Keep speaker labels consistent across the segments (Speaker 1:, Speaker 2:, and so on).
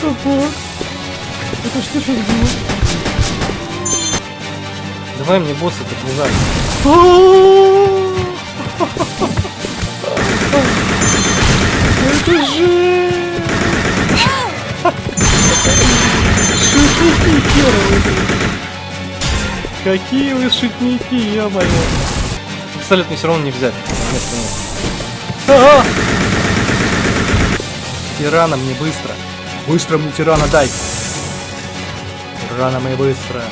Speaker 1: fuck? Это что сейчас было? Давай мне босса так не надо. Это же... Шутники первые. Какие вы шутники, ё-моё. Пистолет мне все равно не взять. Нет, нет. Тирана мне быстро. Быстро мне тирана дай. Тирана мне быстро.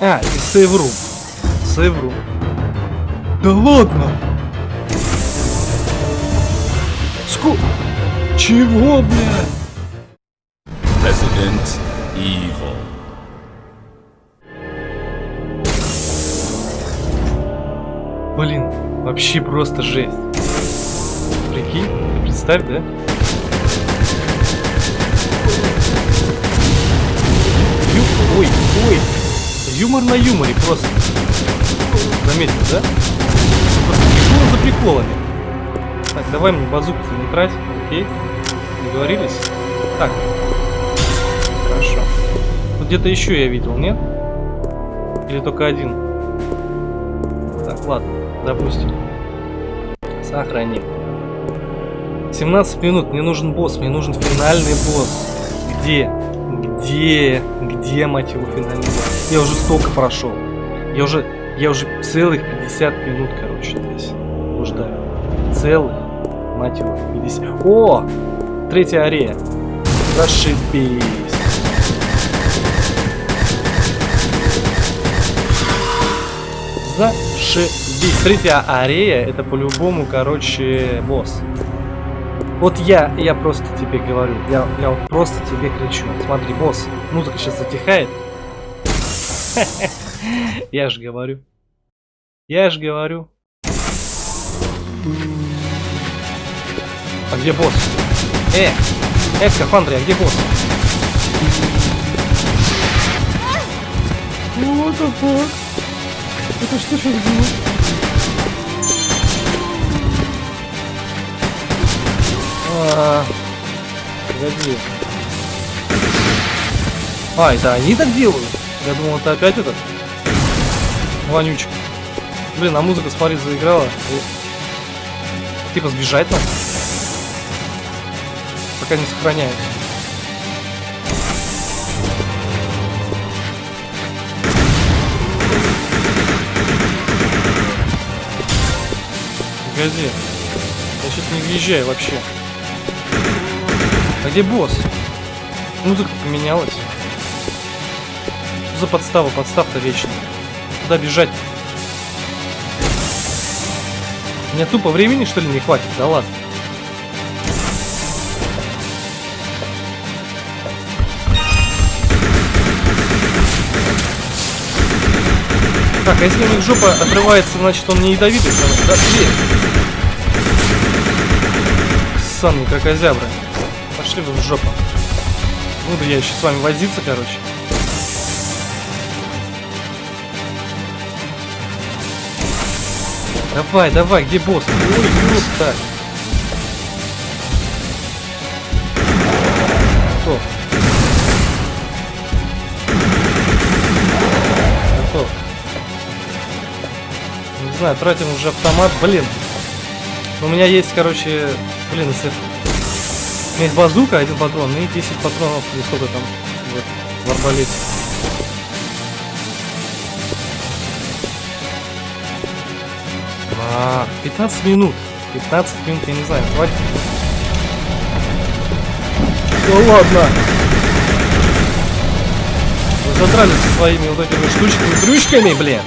Speaker 1: А, и сейврум. Сейврум. Да ладно! Ску... Чего, бля?
Speaker 2: Resident Evil.
Speaker 1: Блин, вообще просто жесть. Прикинь, представь, да? Юмор на юморе просто. Заметил, да? Просто прикол за приколами. Так, давай мне базуку не трать, окей? Договорились? Так. Хорошо. Тут где-то еще я видел, нет? Или только один? Так, ладно, допустим. Сохраним. 17 минут, мне нужен босс, мне нужен финальный босс. Где? Где? Где, мать его, финальный? Я уже столько прошел. Я уже, я уже целых 50 минут, короче, здесь блуждаю. Целых, мать его, 50. О! Третья арея. Зашибись. Зашибись. Третья арея, это по-любому, короче, босс. Вот я, я просто тебе говорю, я, я вот просто тебе кричу. Смотри, босс, музыка сейчас затихает. Я же говорю. Я же говорю. А где босс? Э! Э, скафандры, а где босс? What the fuck? Это что сейчас было? А, погоди. А, это они так делают? Я думал, это опять этот вонючка. Блин, а музыка, смотри, заиграла. И... Типа сбежать надо. Пока не сохраняюсь. Погоди. Я что-то не въезжаю вообще. Где босс? Музыка поменялась. Что за подстава? Подстав-то вечно. Куда бежать? -то? Мне тупо времени, что ли, не хватит? Да ладно. Так, а если у них жопа отрывается, значит он не ядовитый становится. Да, дверь. Санный крокозябры. Пошли вы в жопу. Буду я еще с вами возиться, короче. Давай, давай, где босс? Ой, так. Готов. Готов. Не знаю, тратим уже автомат. Блин. У меня есть, короче, блин, если... Есть базука, один патрон, и 10 патронов, или сколько там, вот, в арбалете. А, 15 минут. 15 минут, я не знаю, хватит. Да ладно. Вы задрали со своими вот этими штучками, дрючками, блин.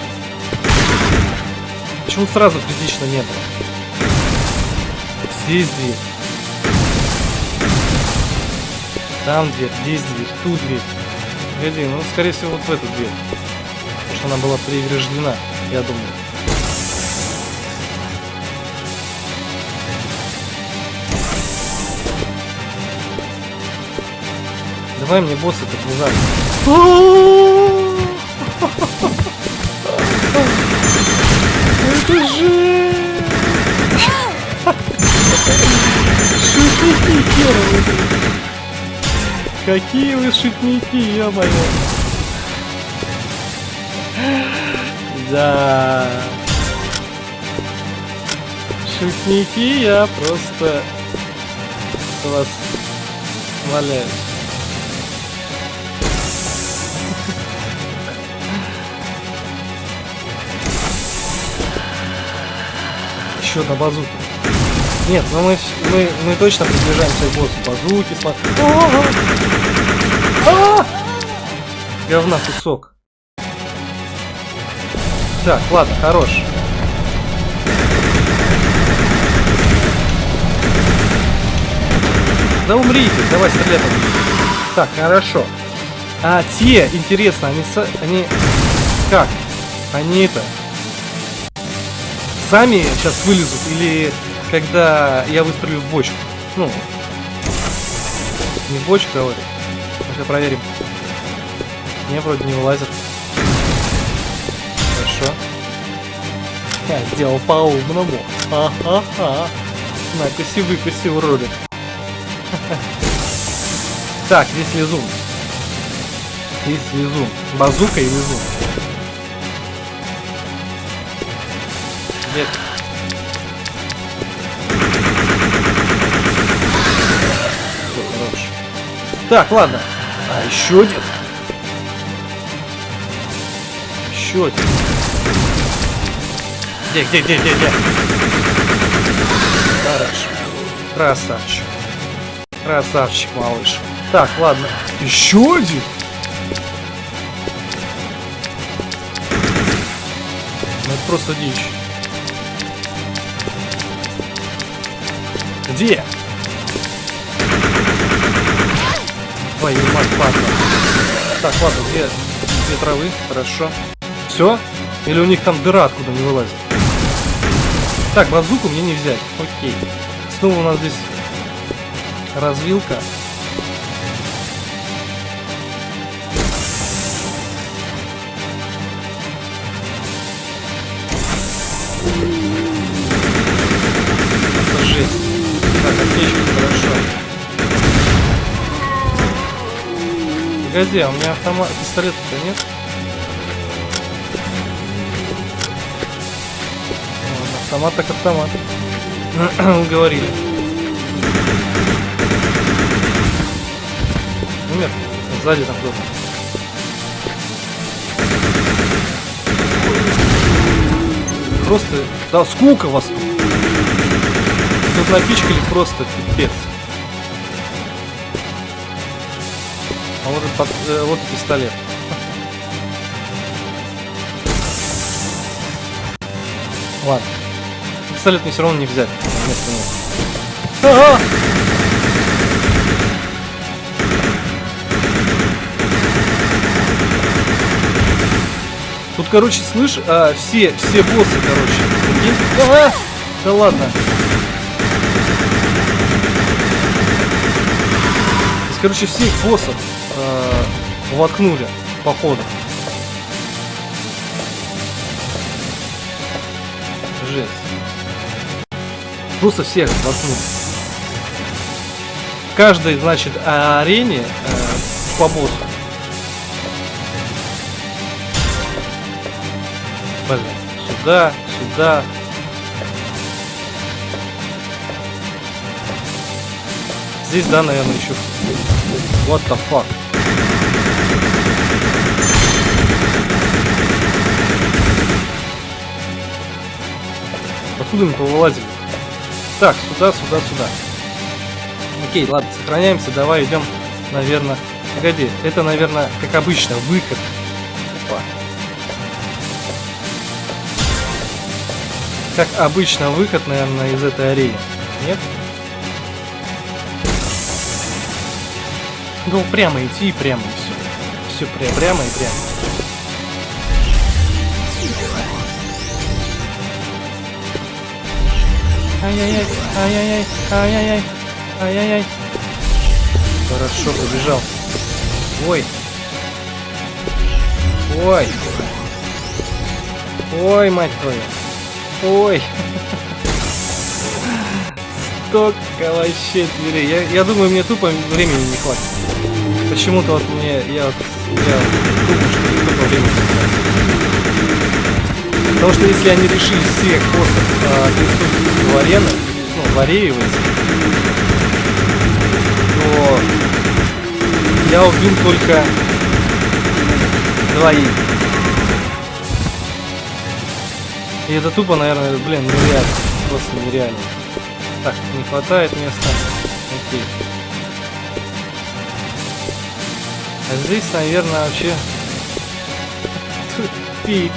Speaker 1: Почему сразу критично не было? Здесь Там дверь, здесь дверь, тут дверь. Погоди, ну скорее всего вот в эту дверь. Потому что она была преграждена, я думаю. Давай мне босса так не надо. Это же... Шутники первые. Какие вы шутники, ё-моё. Да. Шутники, я просто вас умоляю. Еще одна базука. Нет, ну мы, мы, мы точно приближаемся к боссу. Базуки, смотри. Говна кусок. Так, ладно, хорош. Да умрите, давай стрелять. Так, хорошо. А те, интересно, они, они как? Они это сами сейчас вылезут или когда я выстрелю в бочку? Ну, не в бочку, говорю. Ну-ка проверим. Не, вроде не вылазят. Хорошо. Я сделал по-умному. Ха-ха-ха. На-куси, выкуси. Так, здесь лизун. Здесь лизун. Базука и лизун. Нет. Так, ладно. А еще один. Еще один. Где, где, где, где, где? Хорошо. Красавчик. Красавчик, малыш. Так, ладно. Еще один? Ну это просто дичь. Где? Твою мать, падла. Так, ладно, две, две травы, хорошо. Все? Или у них там дыра откуда не вылазит? Так, базуку мне не взять. Окей. Снова у нас здесь развилка. Погоди, а у меня автомат, пистолета-то нет? Ладно, Автомат так автомат. Уговорили. Умер? Сзади там кто-то. Просто... Да, сколько вас тут? Тут напичкали просто пипец. Вот, под- э, вот пистолет. Ладно. Пистолет мне все равно не взять. Места нет. А-а! Тут, короче, слышь, а, все, все боссы, короче. прикинь? А, да ладно. Короче, всех боссов а, воткнули, походу. Жесть. Просто всех воткнули. В каждой, значит, арене э, по боссу. Блин, сюда, сюда. Здесь, да, наверное, еще. What the fuck? Откуда мы повылазили? Так, сюда, сюда, сюда. Окей, ладно, сохраняемся. Давай идем, наверное. Погоди, это, наверное, как обычно, выход. Опа. Как обычно, выход, наверное, из этой арены. Нет? Ну, прямо идти и прямо и все. Все пря прямо и прямо. Ай-яй-яй, ай-яй-яй, ай-яй-яй, ай-яй-яй. Хорошо, побежал. Ой. Ой. Ой, мать твою. Ой. Столько вообще дверей. Я, я думаю, мне тупо времени не хватит. Почему-то вот мне, я, я думаю, что не только время Потому что если они решили всех боссов а, переступить в арену, ну, в ареевать, то я убил только двоих. И это тупо, наверное, блин, нереально. Просто нереально. Так, не хватает места. Окей. А здесь, наверное, вообще тупик.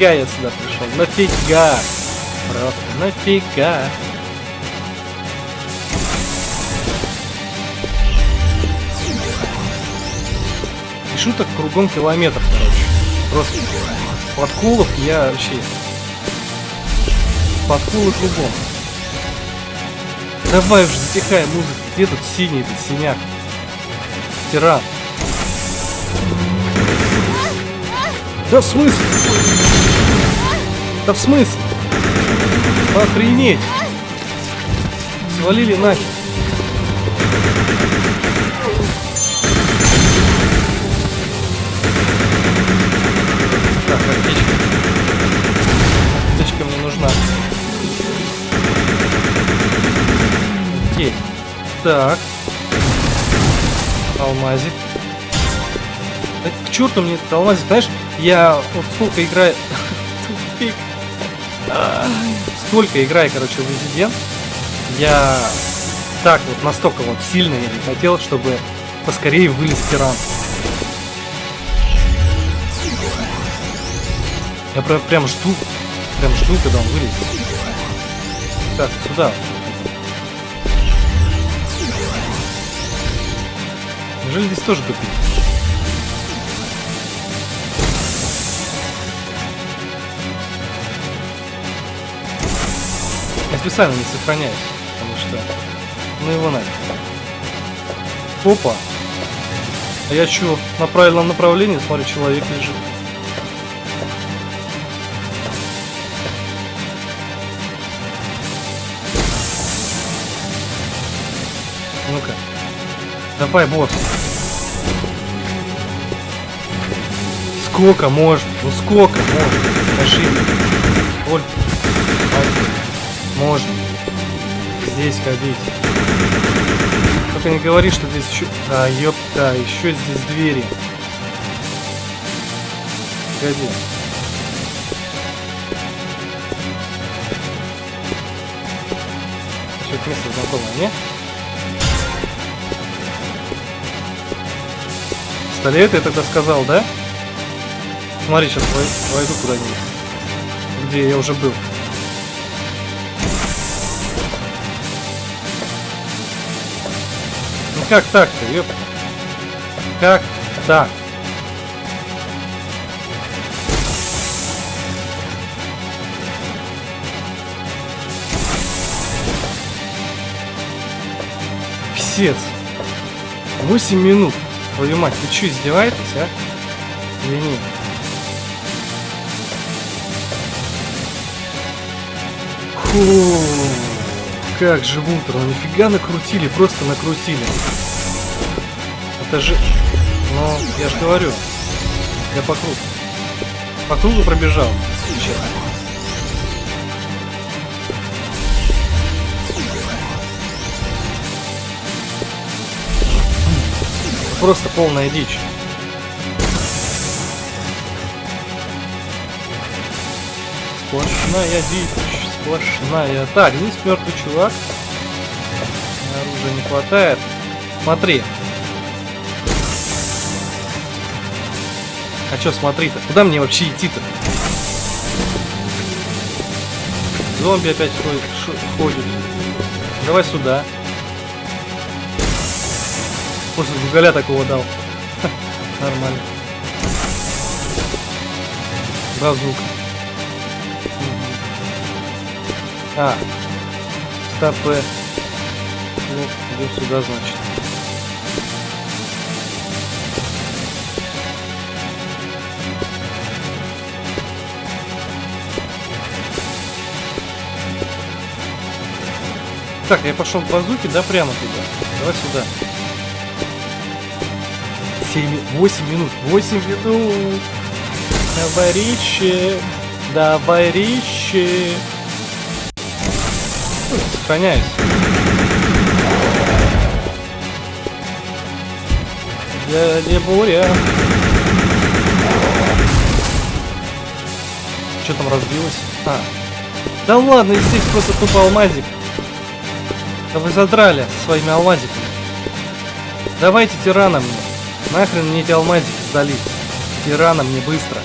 Speaker 1: Нафига я сюда пришел? Нафига? Просто нафига? И шуток кругом километр, короче. Просто подкулов я вообще... Подкулы кругом. Давай уже затихай музыка. Где тут синий этот синяк? Тиран. Да в смысле? Да в смысле? Охренеть! Свалили нахер. Так, аптечка. Аптечка мне нужна. Окей. Так. Алмазик. Да к черту мне алмазик, знаешь, я вот сколько играю... Тупик. Сколько играю, короче, в Resident, я так вот настолько вот сильно я не хотел, чтобы поскорее вылез тиран. Я прям, прям жду, прям жду, когда он вылезет. Так, сюда. Неужели здесь тоже тупик? Специально не сохраняюсь, потому что... Ну его нафиг. Опа! А я чё, на правильном направлении? Смотри, человек лежит. Ну-ка. Давай, босс. Сколько можно? Ну сколько можно? Скажи мне. Сколько? Можно. Здесь ходить. Только не говори, что здесь еще... А, ёпта, еще здесь двери. Погоди. Это место знакомое, не? Пистолет я тогда сказал, да? Смотри, сейчас войду куда-нибудь. Где я уже был. Как так-то, ёп? Как так? Писец. 8 минут. Твою мать, вы что, издеваетесь, а? Или нет? Фу, как же Вултер, ну нифига накрутили, просто накрутили. Это же... Ну, я же говорю, я по кругу. По кругу пробежал сейчас. Просто полная дичь. Сплошная дичь, сплошная. Так, здесь мертвый чувак. Оружия не хватает. Смотри. А чё смотри-то? Куда мне вообще идти-то? Зомби опять ходит, ходит. Давай сюда. После гугаля такого дал. Нормально. Базук. А. Стопы. Ну, идем сюда, значит. Так, я пошел к базуке, да, прямо туда. Давай сюда. 7, 8 минут, 8 минут. Давай, Ричи. Сохраняюсь. Дядя Буря. Что там разбилось? А. Да ладно, здесь просто тупо алмазик. Да вы задрали своими алмазиками. Давайте тирана мне. Нахрен мне эти алмазики сдались. Тирана мне быстро.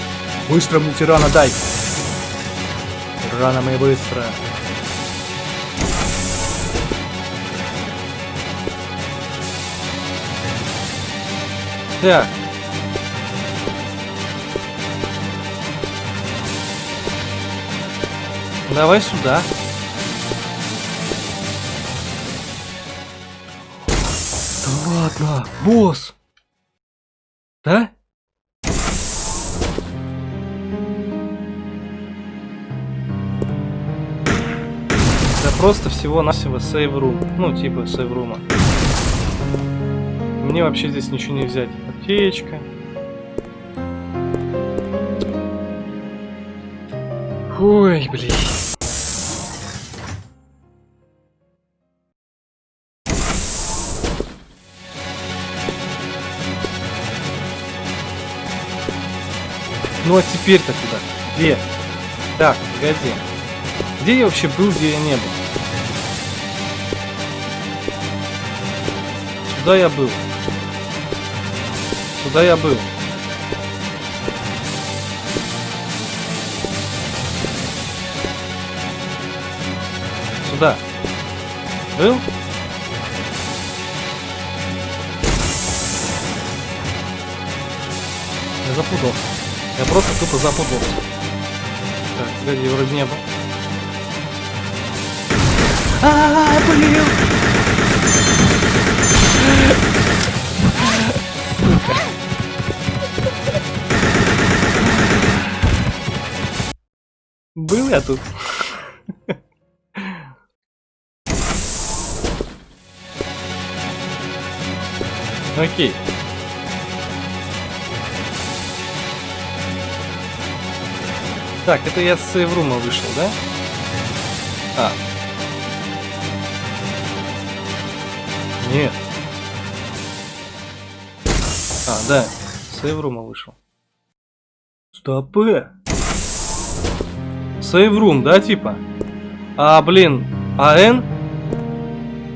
Speaker 1: Быстро мне тирана дай. Тирана мне быстро. Так. Давай сюда. Да ладно, босс. Да? Да просто всего-навсего сейв-рум. Ну, типа сейв-рума. Мне вообще здесь ничего не взять. Аптечка. Ой, блин. Ну а теперь-то куда? Где? Так, погоди. Где я вообще был, где я не был? Сюда я был. Сюда я был. Сюда. Был? Я запутался. Я просто тупо запутался. Так, погоди, вроде не был. А, -а, -а блин! Был я тут? Окей. Так, это я с сейврума вышел, да? А. Нет. А, да. С сейврума вышел. Стопы. Сейврум, да, типа? А, блин. АН?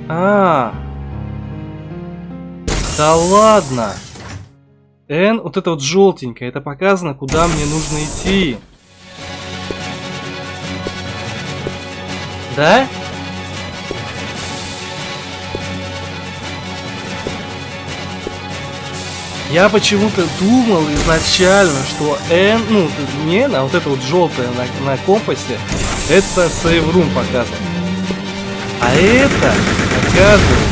Speaker 1: А. Да ладно. Н, вот это вот желтенькое, это показано, куда мне нужно идти. Да? Я почему-то думал изначально, что N, ну, не, а вот это вот желтое на, на компасе, это Save Room показано. А это, оказывается,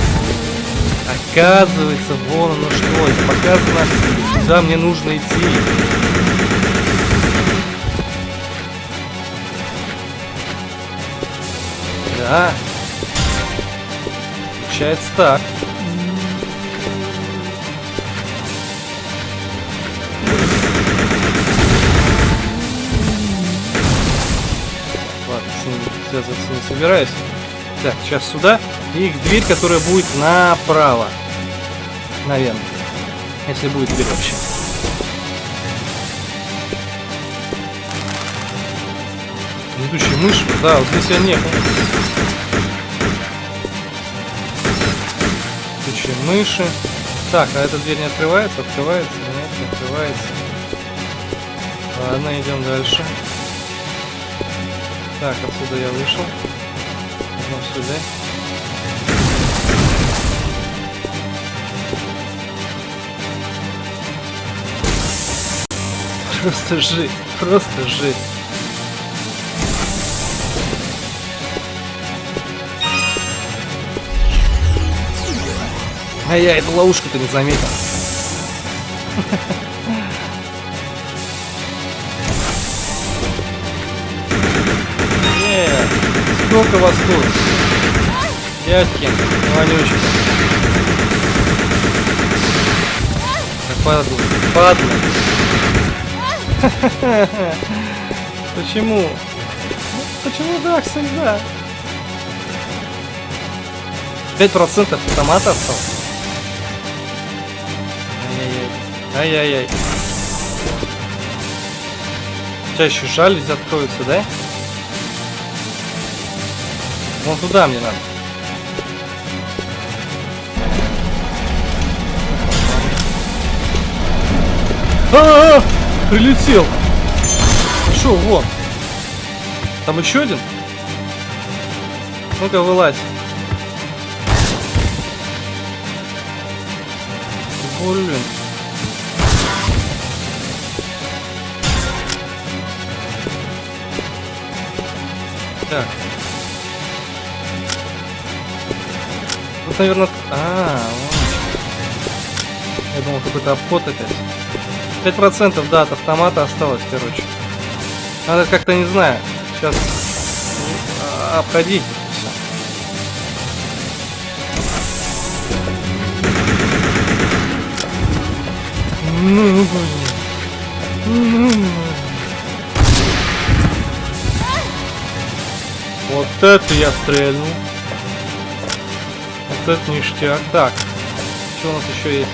Speaker 1: оказывается, вон оно что, это показано, куда мне нужно идти. Да. Получается так. Связываться не собираюсь. Так, сейчас сюда. И дверь, которая будет направо. Наверное. Если будет дверь вообще. Летучая мышь? Да, вот здесь я не был. Мыши. Так, а эта дверь не открывается? Открывается? Нет, не открывается. Ладно, идем дальше. Так, отсюда я вышел. Идем сюда. Просто жить, просто жить. А я эту ловушку-то не заметил. Сколько вас тут? Дядьки, вонючки. Так, падла, падла. Почему? Почему так всегда? 5% автомата осталось. Ай-яй-яй. Еще жалюзи откроются, да? Вон туда мне надо. А, -а, -а! Прилетел. Шо, вон. Там еще один? Ну-ка, вылазь. Блин. Так. Тут, наверное... А, вот. Я думал, какой-то обход опять. 5% да, от автомата осталось, короче. Надо как-то, не знаю, сейчас обходить все. Ну, блин. Ну, Вот это я стрельнул. Вот это ништяк. Так, что у нас еще есть?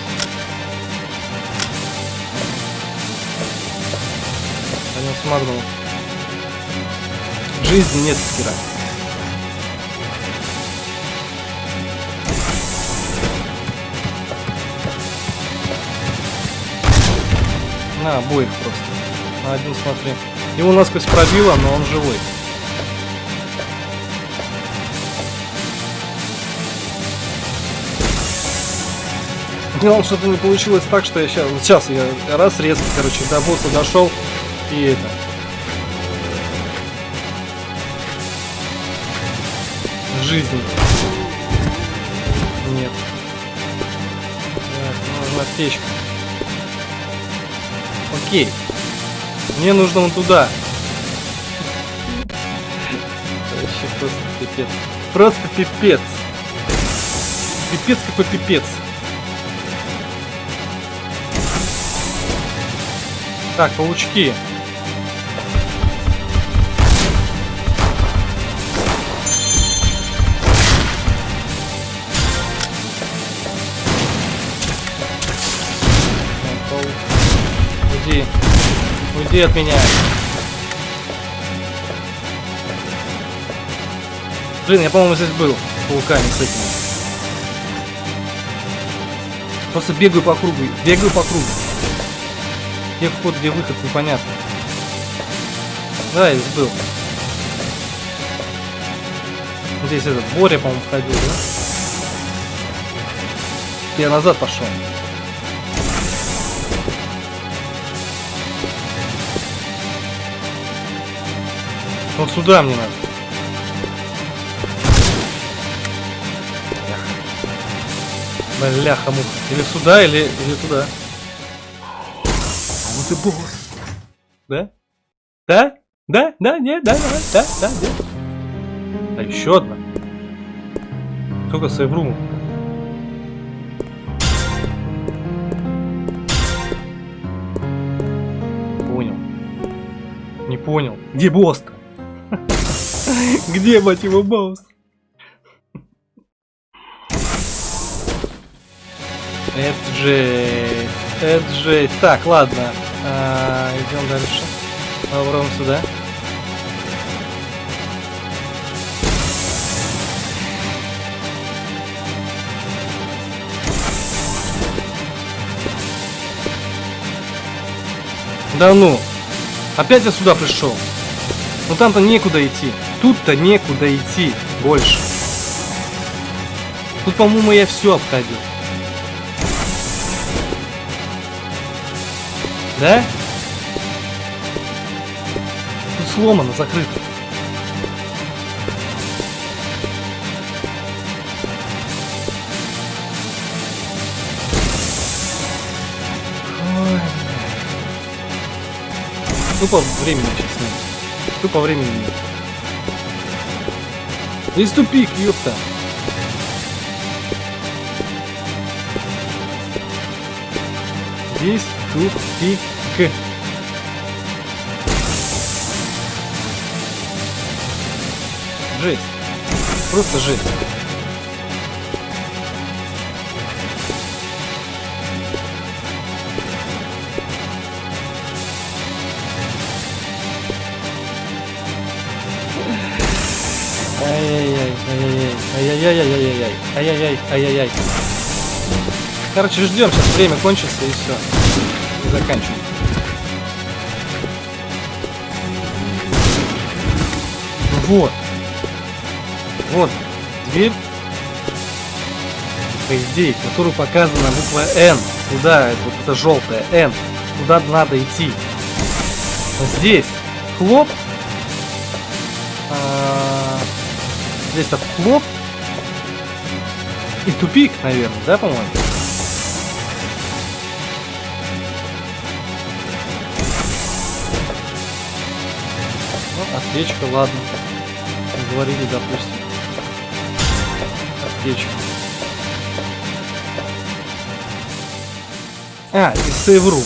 Speaker 1: Один смагнул. Жизни нет стира. На, обоих просто. На один смотри. Его насквозь пробило, но он живой. Главное, что-то не получилось так, что я сейчас, сейчас я раз резко, короче, до босса дошел и это. Жизнь. Нет. Так, нужна печка. Окей. Мне нужно вон туда. Вообще просто пипец. Просто пипец. Пипец какой пипец. Так, паучки. Уйди. Уйди от меня. Блин, я, по-моему, здесь был с пауками, с этими. Просто бегаю по кругу. Бегаю по кругу. Где вход, где выход, непонятно. Да, я был. Здесь этот Боря, по-моему, ходил, да? Я назад пошел. Вот сюда мне надо. Бляха-муха. Или сюда, или, или туда босс. Да? Да? Да? Да? Нет? Да? Да? Да? Да? Нет? А еще одна. Сколько сейврумов? Понял. Не понял. Где босс-то? Где, мать его, босс? Это жесть. Это жесть. Так, ладно. А, идем дальше. Попробуем сюда. Да ну! Опять я сюда пришел. Ну там-то некуда идти. Тут-то некуда идти больше. Тут, по-моему, я все обходил. Да? Тут сломано, закрыто. Ой, Тупо времени сейчас нет. Тупо времени нет. Здесь тупик, ёпта. Здесь тупик. Жесть. Просто жесть. Ай-яй-яй, Вот. Вот. Дверь. По идее, которую показана буква N. Куда? Вот это желтая N. Куда надо идти? Здесь. Хлоп. А, Здесь так хлоп. И тупик, наверное, да, по-моему? Ну, аптечка, ладно. Говорили, допустим. Аптечка. А, и сейврум.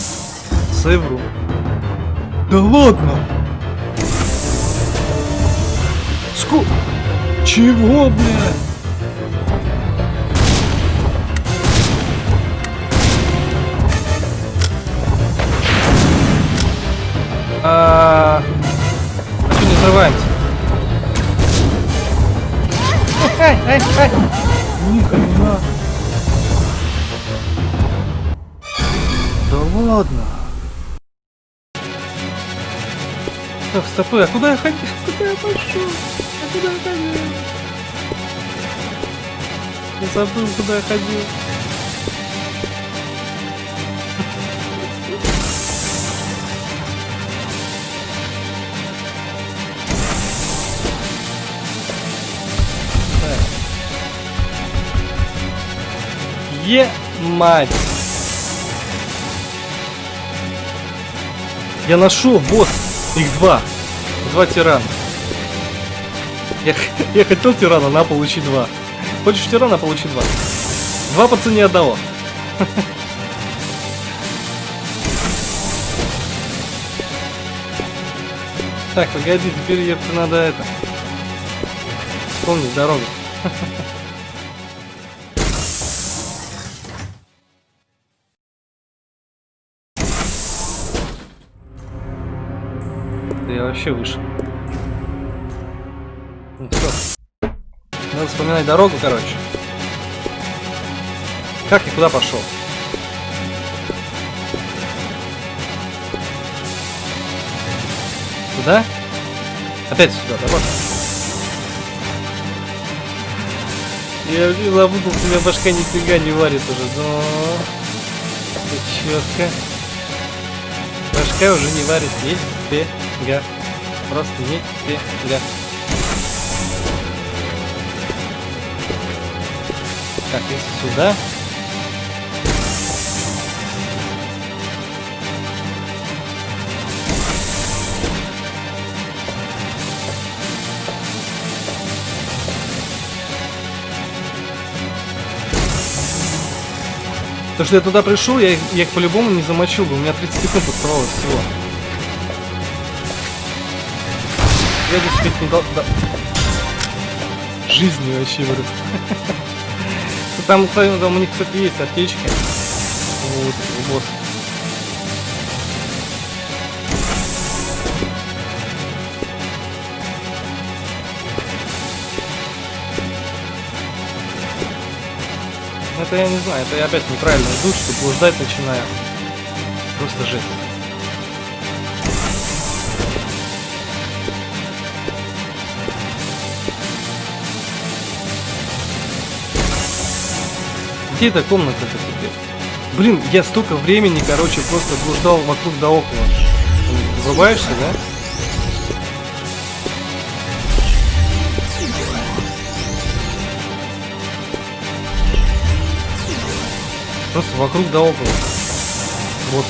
Speaker 1: Сейврум. Да ладно! Ску... Чего, блядь? А, а что не взрываемся? Ай, ай, ай. Ни хрена. Да ладно. Так, стопы, а куда я ходил? Куда я пошел? А куда я ходил? Я забыл, куда я ходил. Е мать. Я нашел босс. Их два. Два тирана. Я, я хотел тирана, на получи два. Хочешь тирана, получи два. Два по цене одного. Так, погоди, теперь я надо это. Вспомнить дорогу. вообще вышел. Ну всё. Надо вспоминать дорогу, короче. Как и куда пошел? Туда? Опять сюда, да вот. Я запутался, у меня башка нифига не варит уже, но... Четко. Башка уже не варит, нифига. Просто нифига. Так, если сюда. То, что я туда пришел, я их, я их по-любому не замочил бы. У меня 30 секунд оставалось всего. Я здесь спеть не дал... да. Жизни вообще, говорю. Там, кстати, там у них, кстати, есть аптечки. Вот, у босса. Это я не знаю, это я опять неправильно иду, что блуждать начинаю. Просто жесть. Где эта комната-то теперь? Блин, я столько времени, короче, просто блуждал вокруг да около. Врубаешься, да? Просто вокруг да около. Вот.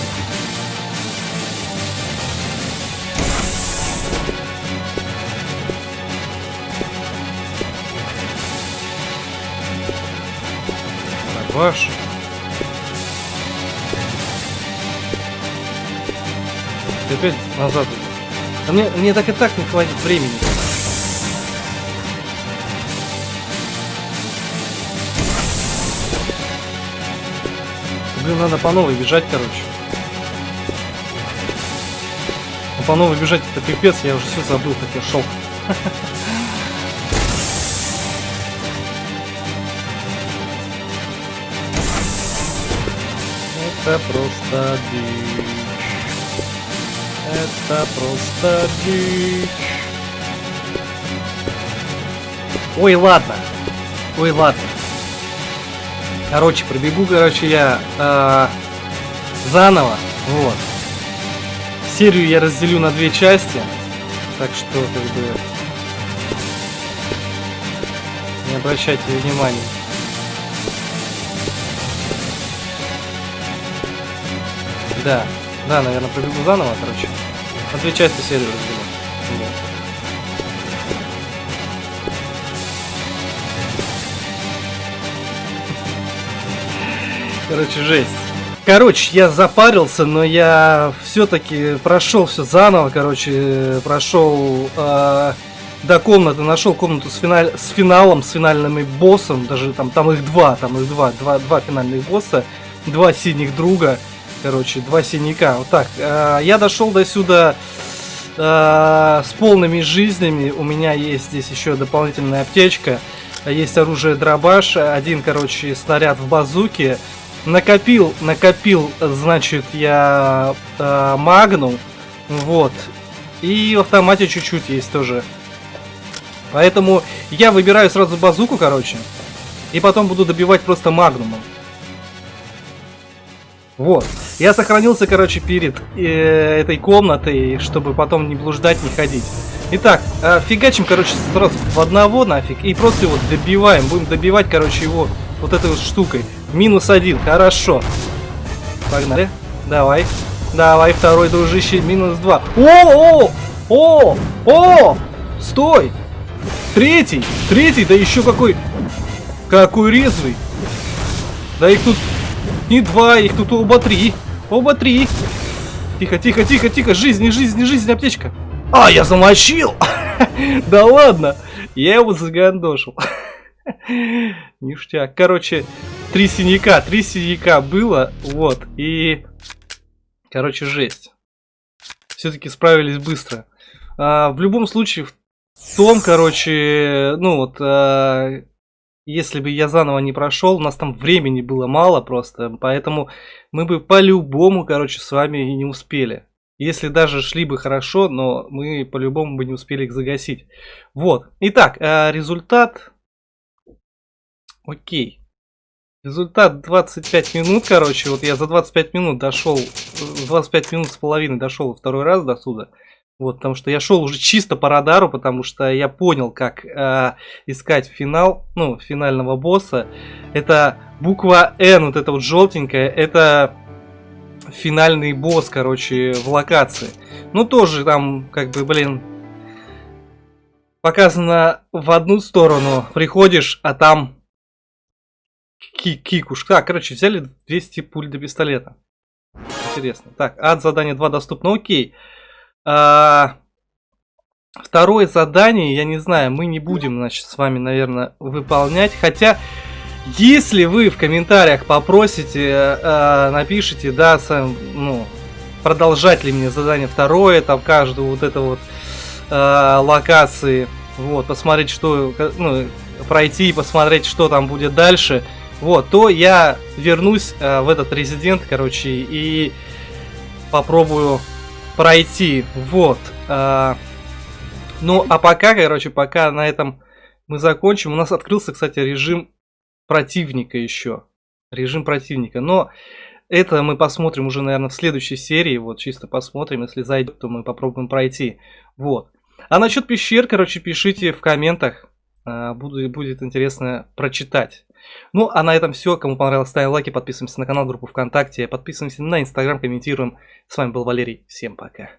Speaker 1: Ваш. Ты опять назад. А мне, мне так и так не хватит времени. Блин, надо по новой бежать, короче. Но по новой бежать это пипец, я уже все забыл, как я шел. Это просто дичь. Это просто дичь. Ой, ладно. Ой, ладно. Короче, пробегу, короче, я э, заново. Вот. Серию я разделю на две части. Так что, как бы... Не обращайте внимания. Да, да, наверное, пробегу заново, короче. На две части серию разделю. Короче, жесть. Короче, я запарился, но я все-таки прошел все заново, короче, прошел э, до комнаты, нашел комнату с, финаль, с финалом, с финальным боссом, даже там, там их два, там их два, два, два финальных босса, два синих друга, короче, два синяка, вот так. Э, я дошел до сюда э, с полными жизнями, у меня есть здесь еще дополнительная аптечка, есть оружие дробаш, один, короче, снаряд в базуке, накопил, накопил, значит, я э, магнум, вот, и в автомате чуть-чуть есть тоже. Поэтому я выбираю сразу базуку, короче, и потом буду добивать просто магнумом. Вот. Я сохранился, короче, перед э, этой комнатой, чтобы потом не блуждать, не ходить. Итак, э, фигачим, короче, сразу в одного нафиг. И просто его добиваем. Будем добивать, короче, его вот этой вот штукой. Минус один, хорошо. Погнали. Давай. Давай, второй дружище, минус два. О, о, о, о, стой. Третий, третий, да еще какой, какой резвый. Да их тут не два, их тут оба три. Оба три. Тихо, тихо, тихо, тихо, жизнь, жизнь, жизнь, аптечка. А, я замочил. Да ладно, я его загандошил. Ништяк. Короче, три синяка, три синяка было, вот, и... Короче, жесть. Все-таки справились быстро. А, в любом случае, в том, короче, ну вот, а, если бы я заново не прошел, у нас там времени было мало просто, поэтому мы бы по-любому, короче, с вами и не успели. Если даже шли бы хорошо, но мы по-любому бы не успели их загасить. Вот. Итак, а, результат Окей. Результат 25 минут, короче. Вот я за 25 минут дошел, 25 минут с половиной дошел второй раз до сюда. Вот, потому что я шел уже чисто по радару, потому что я понял, как э, искать финал, ну, финального босса. Это буква N, вот эта вот желтенькая, это финальный босс, короче, в локации. Ну, тоже там, как бы, блин, показано в одну сторону, приходишь, а там Кикуш. Так, короче, взяли 200 пуль до пистолета. Интересно. Так, ад задание 2 доступно. Окей. А, второе задание, я не знаю, мы не будем, значит, с вами, наверное, выполнять. Хотя, если вы в комментариях попросите, а, напишите, да, сам, ну, продолжать ли мне задание второе, там, каждую вот это вот а, локации, вот, посмотреть, что, ну, пройти и посмотреть, что там будет дальше – вот, то я вернусь э, в этот резидент, короче, и попробую пройти. Вот. Э, ну, а пока, короче, пока на этом мы закончим. У нас открылся, кстати, режим противника еще. Режим противника. Но это мы посмотрим уже, наверное, в следующей серии. Вот, чисто посмотрим. Если зайдет, то мы попробуем пройти. Вот. А насчет пещер, короче, пишите в комментах. Э, буду, будет интересно прочитать. Ну, а на этом все. Кому понравилось, ставим лайки, подписываемся на канал, группу ВКонтакте, подписываемся на Инстаграм, комментируем. С вами был Валерий. Всем пока.